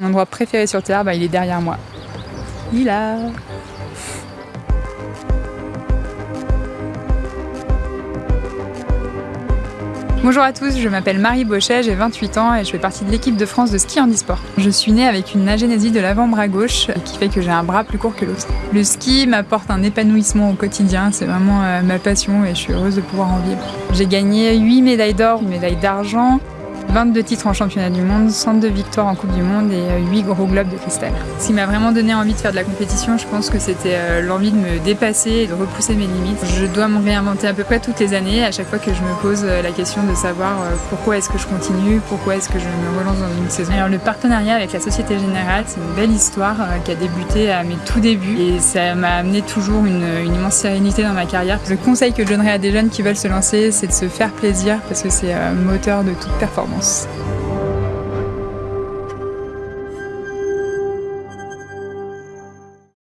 Mon endroit préféré sur Terre, bah, il est derrière moi. Il là Bonjour à tous, je m'appelle Marie Bauchet, j'ai 28 ans et je fais partie de l'équipe de France de ski handisport. Je suis née avec une agénésie de l'avant-bras gauche qui fait que j'ai un bras plus court que l'autre. Le ski m'apporte un épanouissement au quotidien, c'est vraiment euh, ma passion et je suis heureuse de pouvoir en vivre. J'ai gagné 8 médailles d'or, une médaille d'argent, 22 titres en championnat du monde, 102 victoires en Coupe du Monde et 8 euh, gros globes de cristal. Ce qui m'a vraiment donné envie de faire de la compétition, je pense que c'était euh, l'envie de me dépasser et de repousser mes limites. Je dois me réinventer à peu près toutes les années, à chaque fois que je me pose euh, la question de savoir pourquoi est-ce que je continue, pourquoi est-ce que je me relance dans une saison. Alors le partenariat avec la Société Générale, c'est une belle histoire qui a débuté à mes tout débuts et ça m'a amené toujours une, une immense sérénité dans ma carrière. Le conseil que je donnerais à des jeunes qui veulent se lancer, c'est de se faire plaisir parce que c'est moteur de toute performance. mãos.